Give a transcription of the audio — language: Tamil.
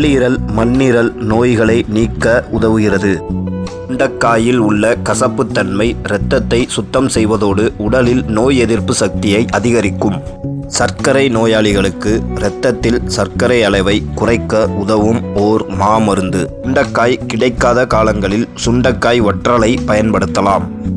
கல்லீரல் மண்ணீரல் நோய்களை நீக்க உதவுகிறது. உண்டக்காயில் உள்ள கசப்புத்தன்மை இரத்தத்தை சுத்தம் செய்வதோடு உடலில் நோய் எதிர்ப்பு சக்தியை அதிகரிக்கும். சர்க்கரை நோயாளிகளுக்கு இரத்தத்தில் சர்க்கரை அளவை குறைக்க உதவும் ஓர் மாமருந்து. உண்டக்காய் கிடைக்காத காலங்களில் சுண்டக்காய் வற்றலை பயன்படுத்தலாம்.